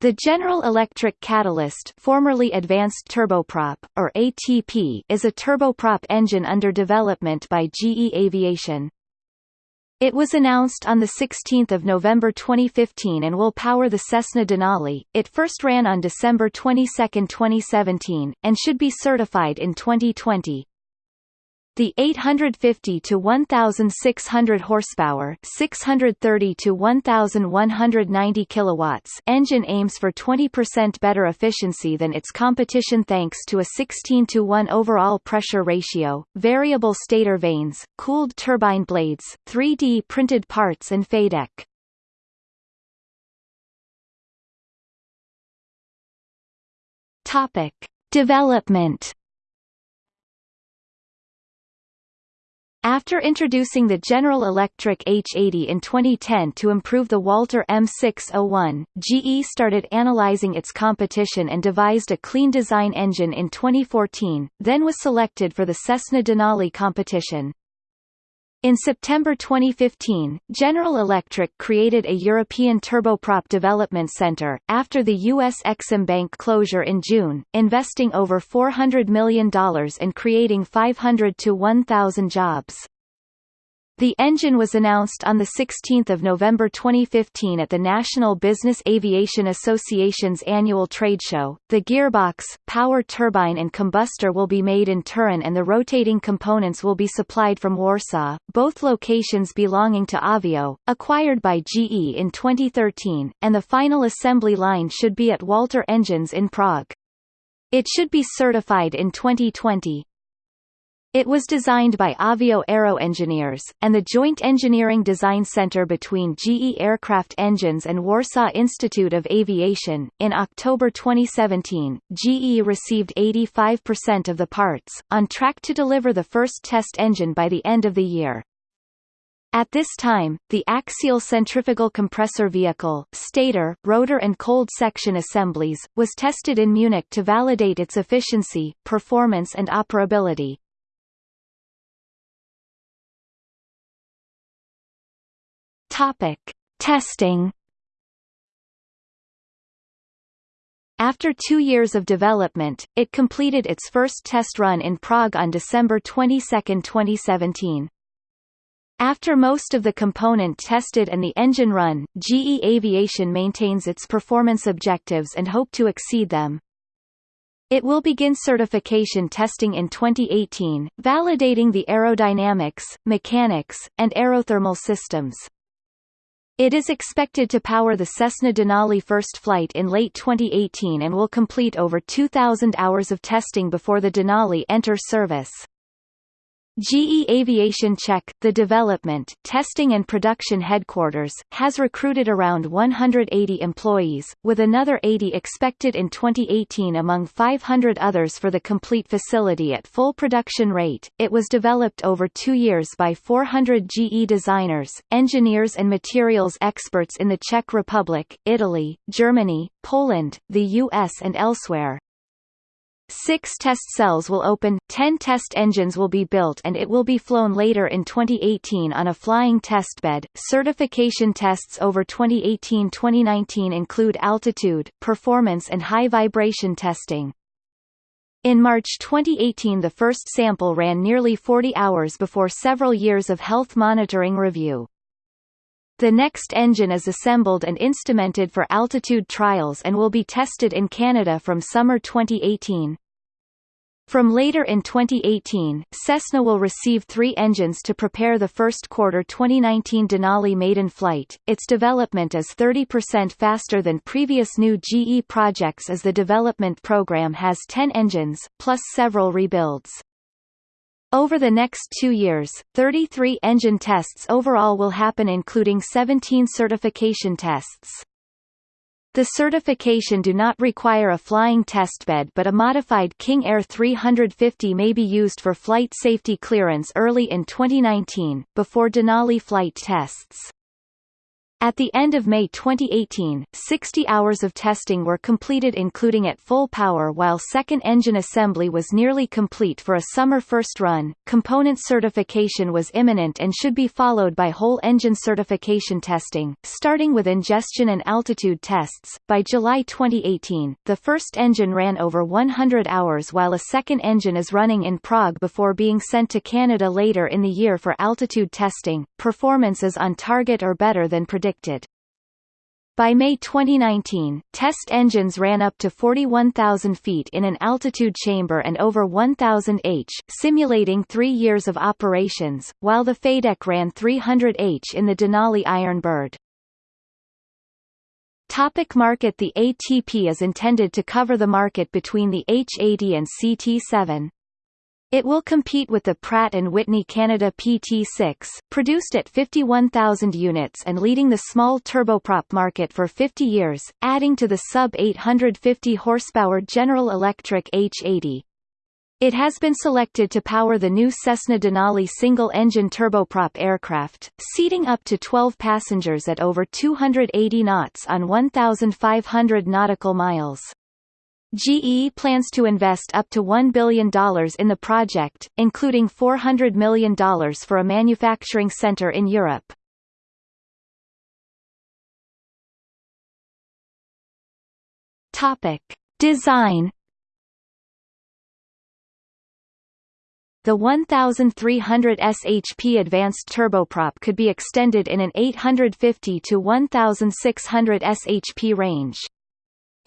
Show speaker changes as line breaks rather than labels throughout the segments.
The General Electric Catalyst formerly Advanced Turboprop, or ATP is a turboprop engine under development by GE Aviation. It was announced on 16 November 2015 and will power the Cessna Denali. It first ran on December 22, 2017, and should be certified in 2020. The 850 to 1600 horsepower, 630 to 1190 kilowatts engine aims for 20% better efficiency than its competition thanks to a 16 to 1 overall pressure ratio, variable stator vanes, cooled turbine blades, 3D printed parts and FADEC. Topic: Development After introducing the General Electric H80 in 2010 to improve the Walter M601, GE started analyzing its competition and devised a clean design engine in 2014, then was selected for the Cessna Denali competition. In September 2015, General Electric created a European turboprop development center, after the U.S. Exim Bank closure in June, investing over $400 million and creating 500 to 1,000 jobs. The engine was announced on 16 November 2015 at the National Business Aviation Association's annual trade show. The gearbox, power turbine and combustor will be made in Turin and the rotating components will be supplied from Warsaw, both locations belonging to Avio, acquired by GE in 2013, and the final assembly line should be at Walter Engines in Prague. It should be certified in 2020. It was designed by Avio Aero Engineers, and the Joint Engineering Design Center between GE Aircraft Engines and Warsaw Institute of Aviation. In October 2017, GE received 85% of the parts, on track to deliver the first test engine by the end of the year. At this time, the axial centrifugal compressor vehicle, stator, rotor and cold section assemblies, was tested in Munich to validate its efficiency, performance and operability. Topic: Testing. After two years of development, it completed its first test run in Prague on December 22, 2017. After most of the component tested and the engine run, GE Aviation maintains its performance objectives and hope to exceed them. It will begin certification testing in 2018, validating the aerodynamics, mechanics, and aerothermal systems. It is expected to power the Cessna Denali first flight in late 2018 and will complete over 2,000 hours of testing before the Denali enters service. GE Aviation Czech, the development, testing and production headquarters, has recruited around 180 employees, with another 80 expected in 2018 among 500 others for the complete facility at full production rate. It was developed over two years by 400 GE designers, engineers and materials experts in the Czech Republic, Italy, Germany, Poland, the US and elsewhere, Six test cells will open, ten test engines will be built and it will be flown later in 2018 on a flying testbed. Certification tests over 2018-2019 include altitude, performance and high vibration testing. In March 2018 the first sample ran nearly 40 hours before several years of health monitoring review. The next engine is assembled and instrumented for altitude trials and will be tested in Canada from summer 2018. From later in 2018, Cessna will receive three engines to prepare the first quarter 2019 Denali maiden flight. Its development is 30% faster than previous new GE projects as the development program has 10 engines, plus several rebuilds. Over the next two years, 33 engine tests overall will happen including 17 certification tests. The certification do not require a flying testbed but a modified King Air 350 may be used for flight safety clearance early in 2019, before Denali flight tests. At the end of May 2018, 60 hours of testing were completed including at full power while second engine assembly was nearly complete for a summer first run. Component certification was imminent and should be followed by whole engine certification testing, starting with ingestion and altitude tests. By July 2018, the first engine ran over 100 hours while a second engine is running in Prague before being sent to Canada later in the year for altitude testing. Performance is on target or better than predicted predicted. By May 2019, test engines ran up to 41,000 feet in an altitude chamber and over 1,000 h, simulating three years of operations, while the FADEC ran 300 h in the Denali Iron Bird. Topic market The ATP is intended to cover the market between the H80 and CT7. It will compete with the Pratt & Whitney Canada PT6, produced at 51,000 units and leading the small turboprop market for 50 years, adding to the sub-850 horsepower General Electric H80. It has been selected to power the new Cessna Denali single-engine turboprop aircraft, seating up to 12 passengers at over 280 knots on 1,500 nautical miles. GE plans to invest up to $1 billion in the project, including $400 million for a manufacturing center in Europe. Topic. Design The 1300 SHP advanced turboprop could be extended in an 850 to 1600 SHP range.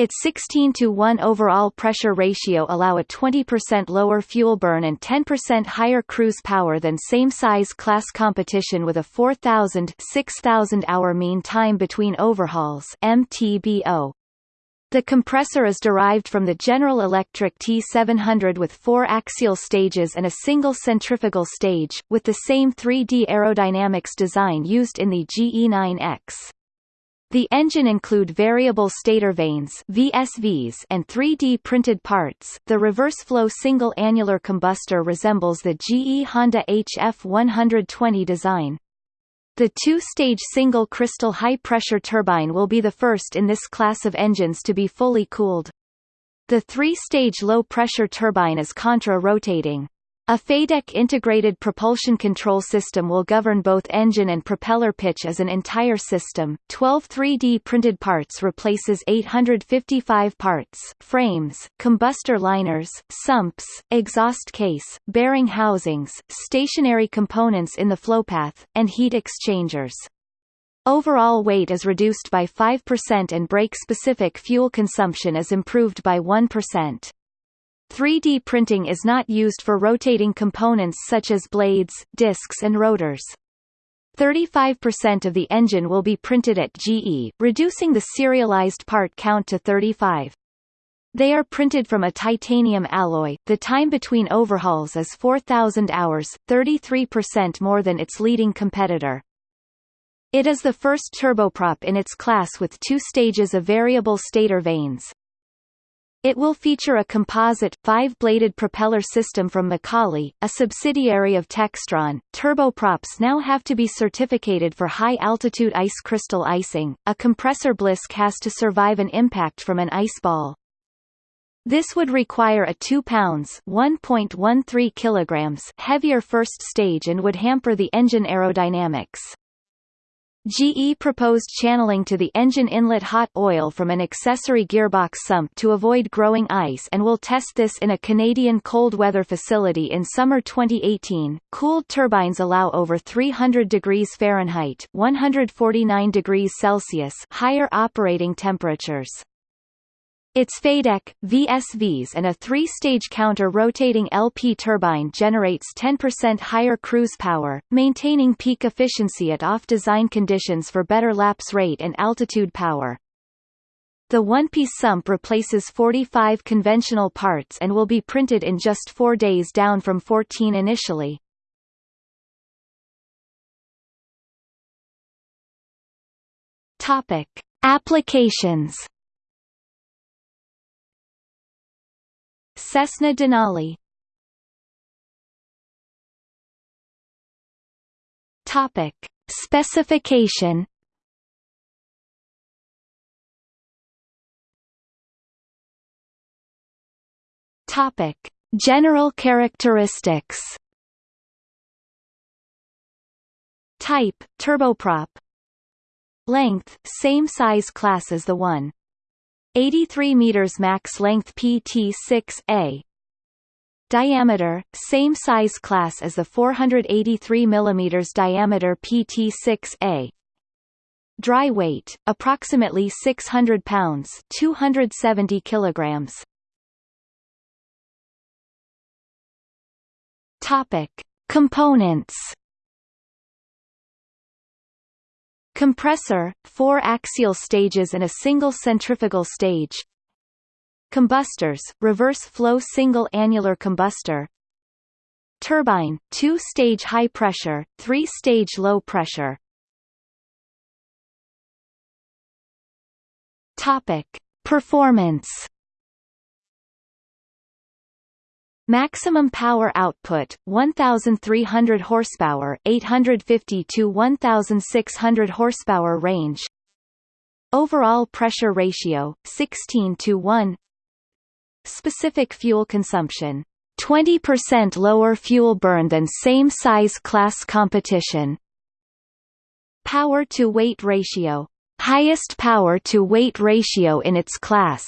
Its 16 to 1 overall pressure ratio allow a 20% lower fuel burn and 10% higher cruise power than same-size class competition with a 4,000 6,000 hour mean time between overhauls MTBO. The compressor is derived from the General Electric T700 with four axial stages and a single centrifugal stage, with the same 3D aerodynamics design used in the GE9X. The engine include variable stator vanes VSVs and 3D printed parts. The reverse flow single annular combustor resembles the GE Honda HF120 design. The two-stage single crystal high-pressure turbine will be the first in this class of engines to be fully cooled. The three-stage low-pressure turbine is contra-rotating. A FADEC integrated propulsion control system will govern both engine and propeller pitch as an entire system. 12 3D printed parts replaces 855 parts, frames, combustor liners, sumps, exhaust case, bearing housings, stationary components in the flowpath, and heat exchangers. Overall weight is reduced by 5% and brake-specific fuel consumption is improved by 1%. 3D printing is not used for rotating components such as blades, discs and rotors. 35% of the engine will be printed at GE, reducing the serialized part count to 35. They are printed from a titanium alloy. The time between overhauls is 4,000 hours, 33% more than its leading competitor. It is the first turboprop in its class with two stages of variable stator vanes. It will feature a composite, five-bladed propeller system from McCauley, a subsidiary of Textron. Turboprops now have to be certificated for high-altitude ice crystal icing. A compressor blisk has to survive an impact from an ice ball. This would require a 2 pounds (1.13 kilograms) heavier first stage and would hamper the engine aerodynamics. GE proposed channeling to the engine inlet hot oil from an accessory gearbox sump to avoid growing ice and will test this in a Canadian cold weather facility in summer 2018. Cooled turbines allow over 300 degrees Fahrenheit, 149 degrees Celsius higher operating temperatures. Its FADEC, VSVs and a three-stage counter-rotating LP turbine generates 10% higher cruise power, maintaining peak efficiency at off-design conditions for better lapse rate and altitude power. The one-piece sump replaces 45 conventional parts and will be printed in just four days down from 14 initially. Topic. Applications Cessna Denali. Topic. Specification. Topic. General characteristics. Type, turboprop. Length, same size class as the one. 83 meters max length PT6A. Diameter: same size class as the 483 mm diameter PT6A. Dry weight: approximately 600 pounds, 270 kilograms. Topic: Components. Compressor, four axial stages and a single centrifugal stage. Combustors, reverse flow single annular combustor. Turbine, two-stage high pressure, three-stage low pressure. Topic: Performance. Maximum power output 1300 horsepower 850 to 1600 horsepower range. Overall pressure ratio 16 to 1 Specific fuel consumption 20% lower fuel burn than same size class competition. Power to weight ratio highest power to weight ratio in its class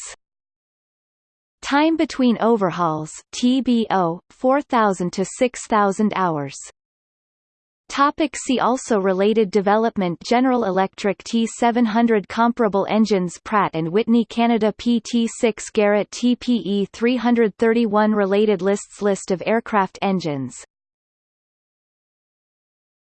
Time between overhauls TBO 4000 to 6000 hours. Topic see also Related development General Electric T700 Comparable engines Pratt & Whitney Canada PT6 Garrett TPE 331 Related lists List of aircraft engines